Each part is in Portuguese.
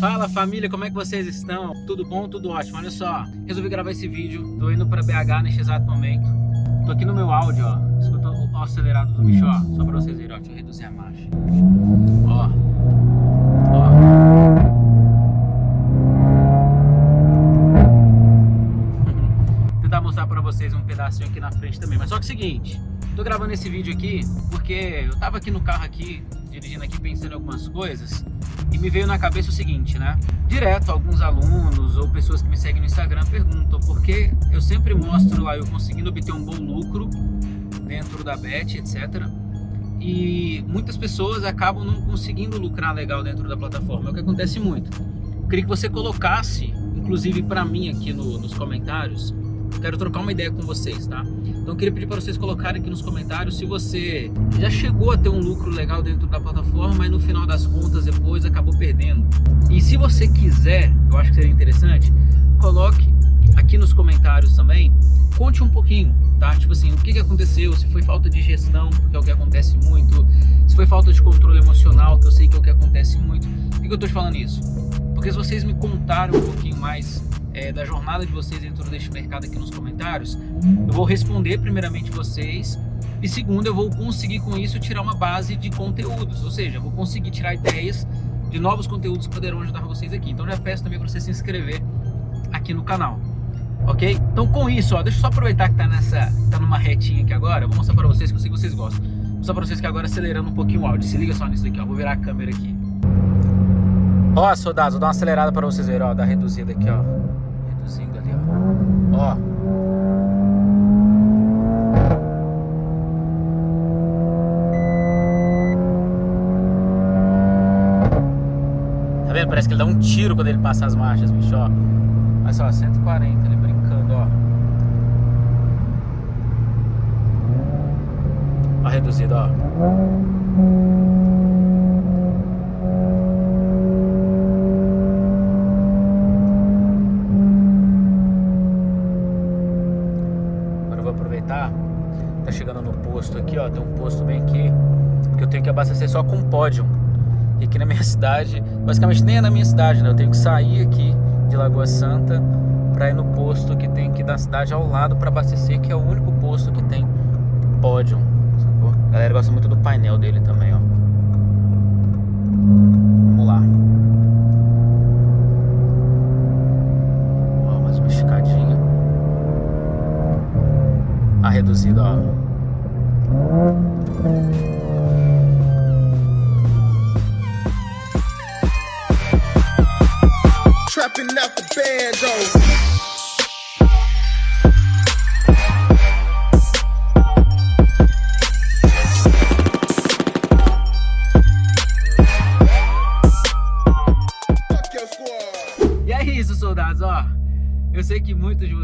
Fala família, como é que vocês estão? Tudo bom? Tudo ótimo. Olha só, resolvi gravar esse vídeo. Tô indo pra BH neste exato momento. Tô aqui no meu áudio, ó. Escuta o acelerado do bicho, ó. Só pra vocês verem, ó. Deixa eu reduzir a marcha. Ó. Ó. Tentar mostrar pra vocês um pedacinho aqui na frente também. Mas só que é o seguinte, tô gravando esse vídeo aqui porque eu tava aqui no carro aqui, dirigindo aqui, pensando em algumas coisas e me veio na cabeça o seguinte, né? Direto, alguns alunos ou pessoas que me seguem no Instagram perguntam por que eu sempre mostro lá eu conseguindo obter um bom lucro dentro da Bet, etc. E muitas pessoas acabam não conseguindo lucrar legal dentro da plataforma, é o que acontece muito. Eu queria que você colocasse, inclusive para mim aqui no, nos comentários, quero trocar uma ideia com vocês, tá? Então eu queria pedir para vocês colocarem aqui nos comentários se você já chegou a ter um lucro legal dentro da plataforma e no final das contas depois acabou perdendo. E se você quiser, eu acho que seria interessante, coloque aqui nos comentários também, conte um pouquinho, tá? Tipo assim, o que, que aconteceu, se foi falta de gestão, que é o que acontece muito, se foi falta de controle emocional, que eu sei que é o que acontece muito. Por que, que eu tô te falando isso? Porque se vocês me contarem um pouquinho mais é, da jornada de vocês dentro deste mercado aqui nos comentários, eu vou responder primeiramente vocês e segundo eu vou conseguir com isso tirar uma base de conteúdos, ou seja, eu vou conseguir tirar ideias de novos conteúdos que poderão ajudar vocês aqui. Então já peço também para você se inscrever aqui no canal, ok? Então com isso, ó, deixa eu só aproveitar que tá nessa, tá numa retinha aqui agora, eu vou mostrar para vocês que eu sei que vocês gostam. Mostrar para vocês que agora acelerando um pouquinho o áudio, se liga só nisso aqui, ó, vou virar a câmera aqui. Ó, soldados, vou dar uma acelerada para vocês verem, ó, dar reduzida aqui, ó. Reduzindo ali, ó. Ó. Tá vendo? Parece que ele dá um tiro quando ele passa as marchas, bicho, ó. Olha só, 140, ele brincando, ó. Ó, reduzido, ó. Agora eu vou aproveitar. Tá chegando no posto aqui, ó. Tem um posto bem aqui. Porque eu tenho que abastecer só com pódio. E aqui na minha cidade, basicamente nem é na minha cidade, né? Eu tenho que sair aqui de Lagoa Santa para ir no posto que tem aqui da cidade ao lado para abastecer, que é o único posto que tem pódio. Sacou? A galera gosta muito do painel dele também, ó.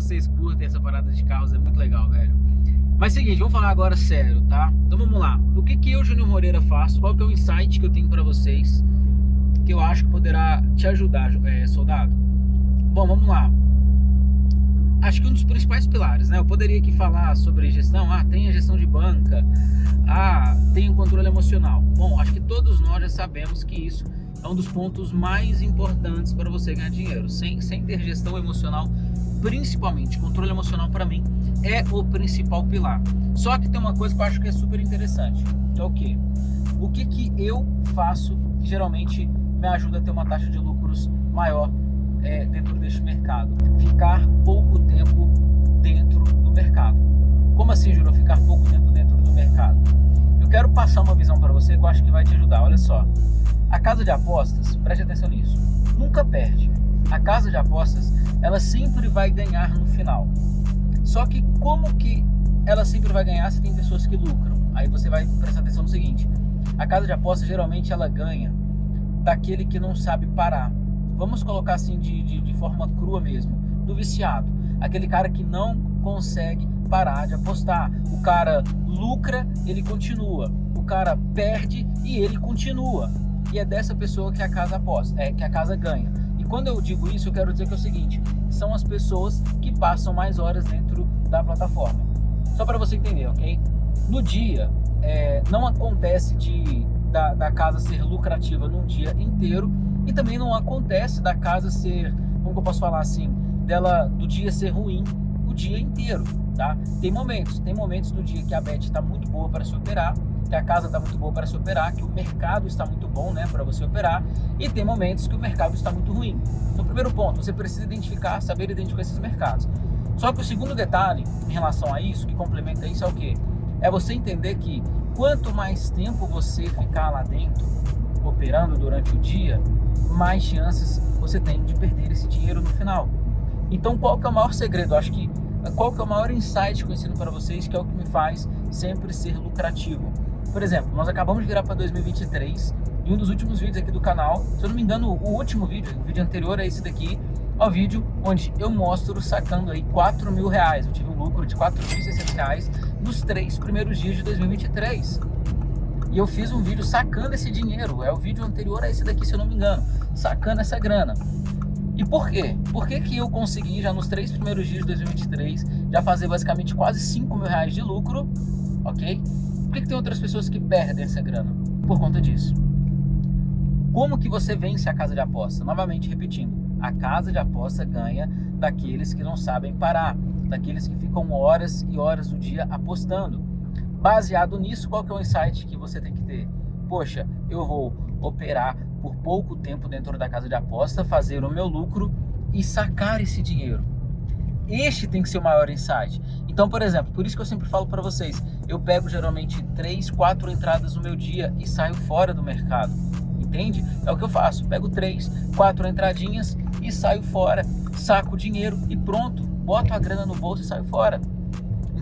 Vocês curtem essa parada de carros, é muito legal, velho. Mas seguinte, vamos falar agora sério, tá? Então vamos lá. O que que eu, Júnior Moreira, faço? Qual que é o insight que eu tenho pra vocês que eu acho que poderá te ajudar, é, soldado? Bom, vamos lá. Acho que um dos principais pilares, né? Eu poderia aqui falar sobre gestão. Ah, tem a gestão de banca. Ah, tem o controle emocional. Bom, acho que todos nós já sabemos que isso é um dos pontos mais importantes para você ganhar dinheiro. Sem, sem ter gestão emocional, principalmente controle emocional para mim, é o principal pilar. Só que tem uma coisa que eu acho que é super interessante. É o quê? O que, que eu faço que geralmente me ajuda a ter uma taxa de lucros maior é, dentro deste mercado? Ficar pouco tempo dentro do mercado. Como assim, Júnior? Ficar pouco tempo dentro do mercado? Eu quero passar uma visão para você que eu acho que vai te ajudar. Olha só. A casa de apostas, preste atenção nisso, nunca perde. A casa de apostas, ela sempre vai ganhar no final. Só que como que ela sempre vai ganhar se tem pessoas que lucram? Aí você vai prestar atenção no seguinte. A casa de apostas, geralmente, ela ganha daquele que não sabe parar. Vamos colocar assim de, de, de forma crua mesmo, do viciado. Aquele cara que não consegue parar de apostar. O cara lucra, ele continua. O cara perde e ele continua. E é dessa pessoa que a casa aposta, é que a casa ganha. Quando eu digo isso, eu quero dizer que é o seguinte: são as pessoas que passam mais horas dentro da plataforma. Só para você entender, ok? No dia, é, não acontece de da, da casa ser lucrativa num dia inteiro, E também não acontece da casa ser, como que eu posso falar assim, dela do dia ser ruim o dia inteiro, tá? Tem momentos, tem momentos do dia que a Bet está muito boa para se operar, que a casa está muito boa para se operar, que o mercado está muito bom, né, para você operar, e tem momentos que o mercado está muito ruim. Então, primeiro ponto, você precisa identificar, saber identificar esses mercados. Só que o segundo detalhe em relação a isso, que complementa isso, é o que? É você entender que quanto mais tempo você ficar lá dentro, operando durante o dia, mais chances você tem de perder esse dinheiro no final. Então, qual que é o maior segredo? Acho que qual que é o maior insight que eu ensino para vocês, que é o que me faz sempre ser lucrativo. Por exemplo, nós acabamos de virar para 2023 e um dos últimos vídeos aqui do canal, se eu não me engano, o último vídeo, o vídeo anterior a esse daqui, é o vídeo onde eu mostro sacando aí 4 mil reais. Eu tive um lucro de 4.600 reais nos três primeiros dias de 2023. E eu fiz um vídeo sacando esse dinheiro, é o vídeo anterior a esse daqui, se eu não me engano, sacando essa grana. E por quê? Por que, que eu consegui já nos três primeiros dias de 2023 já fazer basicamente quase 5 mil reais de lucro, ok? Por que, que tem outras pessoas que perdem essa grana? Por conta disso. Como que você vence a casa de aposta? Novamente repetindo, a casa de aposta ganha daqueles que não sabem parar, daqueles que ficam horas e horas do dia apostando. Baseado nisso, qual que é o insight que você tem que ter? Poxa, eu vou operar por pouco tempo dentro da casa de aposta, fazer o meu lucro e sacar esse dinheiro. Este tem que ser o maior insight. Então, por exemplo, por isso que eu sempre falo para vocês, eu pego geralmente 3, 4 entradas no meu dia e saio fora do mercado. Entende? É o que eu faço. Pego 3, 4 entradinhas e saio fora, saco o dinheiro e pronto. Boto a grana no bolso e saio fora.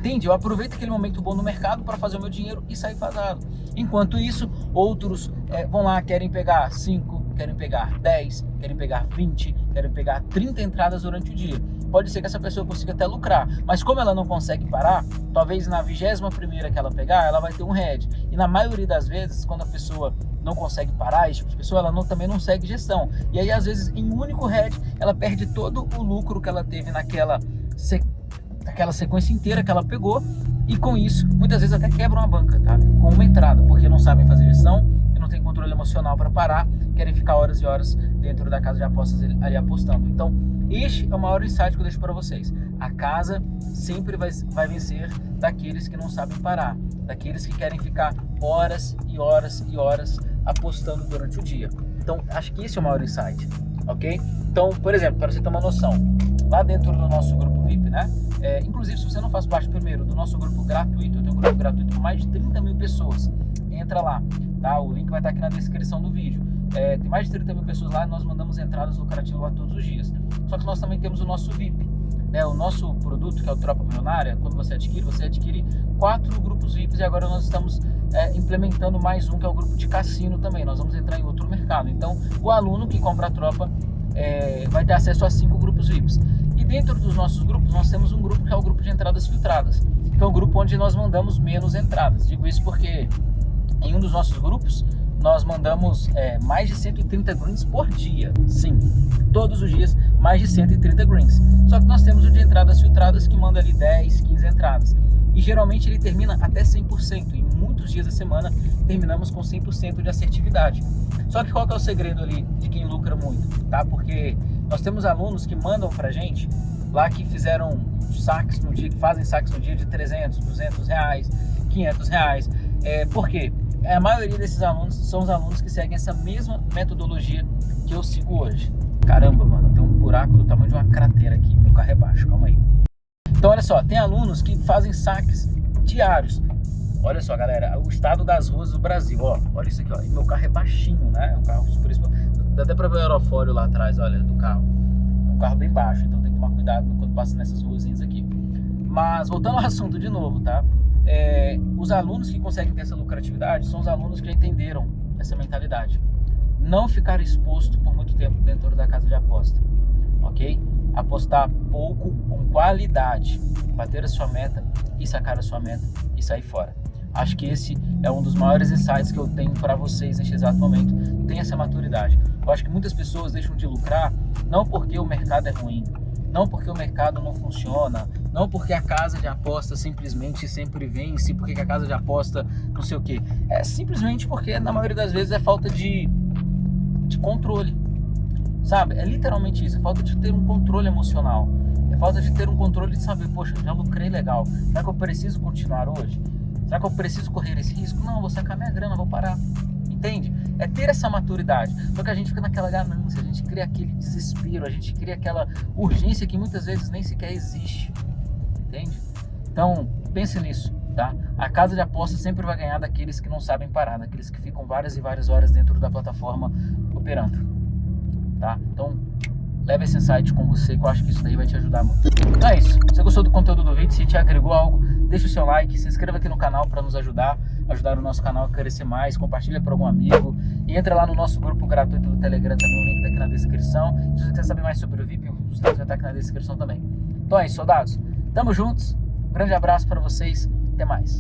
Entende? Eu aproveito aquele momento bom no mercado para fazer o meu dinheiro e sair fazado. Enquanto isso, outros é, vão lá, querem pegar 5, querem pegar 10, querem pegar 20, querem pegar 30 entradas durante o dia. Pode ser que essa pessoa consiga até lucrar, mas como ela não consegue parar, talvez na vigésima primeira que ela pegar, ela vai ter um head. E na maioria das vezes, quando a pessoa não consegue parar, esse tipo de pessoa, ela não, também não segue gestão. E aí, às vezes, em um único head, ela perde todo o lucro que ela teve naquela sequência aquela sequência inteira que ela pegou e com isso, muitas vezes até quebram a banca, tá? Com uma entrada, porque não sabem fazer gestão não tem controle emocional para parar, querem ficar horas e horas dentro da casa de apostas ali apostando. Então, este é o maior insight que eu deixo para vocês. A casa sempre vai, vai vencer daqueles que não sabem parar, daqueles que querem ficar horas e horas e horas apostando durante o dia. Então, acho que esse é o maior insight, ok? Então, por exemplo, para você ter uma noção, lá dentro do nosso grupo VIP, né? É, inclusive, se você não faz parte primeiro do nosso grupo gratuito, eu tenho um grupo gratuito com mais de 30 mil pessoas. Entra lá, tá? O link vai estar aqui na descrição do vídeo. É, tem mais de 30 mil pessoas lá e nós mandamos entradas lucrativas lá todos os dias. Só que nós também temos o nosso VIP. Né? O nosso produto, que é o Tropa Milionária, quando você adquire, você adquire quatro grupos VIPs e agora nós estamos é, implementando mais um, que é o grupo de cassino também. Nós vamos entrar em outro mercado. Então, o aluno que compra a tropa é, vai ter acesso a cinco grupos VIPs. E dentro dos nossos grupos, nós temos um grupo que é o grupo de entradas filtradas, que é o grupo onde nós mandamos menos entradas. Digo isso porque em um dos nossos grupos, nós mandamos é, mais de 130 greens por dia. Sim, todos os dias mais de 130 greens. Só que nós temos o de entradas filtradas que manda ali 10, 15 entradas. E geralmente ele termina até 100%. Em muitos dias da semana terminamos com 100% de assertividade. Só que qual que é o segredo ali de quem lucra muito, tá? Porque nós temos alunos que mandam pra gente lá que fizeram saques no dia, que fazem saques no dia de 300, 200 reais, 500 reais. É, por quê? A maioria desses alunos são os alunos que seguem essa mesma metodologia que eu sigo hoje. Caramba, mano, tem um buraco do tamanho de uma cratera aqui, meu carro é baixo, calma aí. Então, olha só, tem alunos que fazem saques diários. Olha só, galera, o estado das ruas do Brasil, ó, olha isso aqui, ó, e meu carro é baixinho, né, é um carro super Dá até pra ver o aerofólio lá atrás, olha, do carro. Um carro bem baixo, então tem que tomar cuidado quando passa nessas ruazinhas aqui. Mas, voltando ao assunto de novo, tá? É, os alunos que conseguem ter essa lucratividade são os alunos que já entenderam essa mentalidade. Não ficar exposto por muito tempo dentro da casa de aposta, ok? Apostar pouco com qualidade, bater a sua meta e sacar a sua meta e sair fora. Acho que esse é um dos maiores insights que eu tenho para vocês neste exato momento. Tenha essa maturidade. Eu acho que muitas pessoas deixam de lucrar não porque o mercado é ruim, não porque o mercado não funciona, não porque a casa de aposta simplesmente sempre vence, porque a casa de aposta não sei o que. É simplesmente porque na maioria das vezes é falta de, de controle. sabe? É literalmente isso, é falta de ter um controle emocional. É falta de ter um controle de saber, poxa, já lucrei legal. Será que eu preciso continuar hoje? Será que eu preciso correr esse risco? Não, vou sacar minha grana, vou parar. Entende? É ter essa maturidade. Só que a gente fica naquela ganância, a gente cria aquele desespero, a gente cria aquela urgência que muitas vezes nem sequer existe. Entende? Então, pense nisso, tá? A casa de aposta sempre vai ganhar daqueles que não sabem parar, daqueles que ficam várias e várias horas dentro da plataforma operando, tá? Então, leve esse insight com você que eu acho que isso daí vai te ajudar muito. Então é isso. Se você gostou do conteúdo do vídeo, se te agregou algo, deixa o seu like, se inscreva aqui no canal para nos ajudar, ajudar o nosso canal a crescer mais, compartilha para algum amigo e entra lá no nosso grupo gratuito do Telegram também, o link tá aqui na descrição. Se você quiser saber mais sobre o VIP, os links vai estar aqui na descrição também. Então é isso, soldados. Tamo juntos. Grande abraço para vocês. Até mais.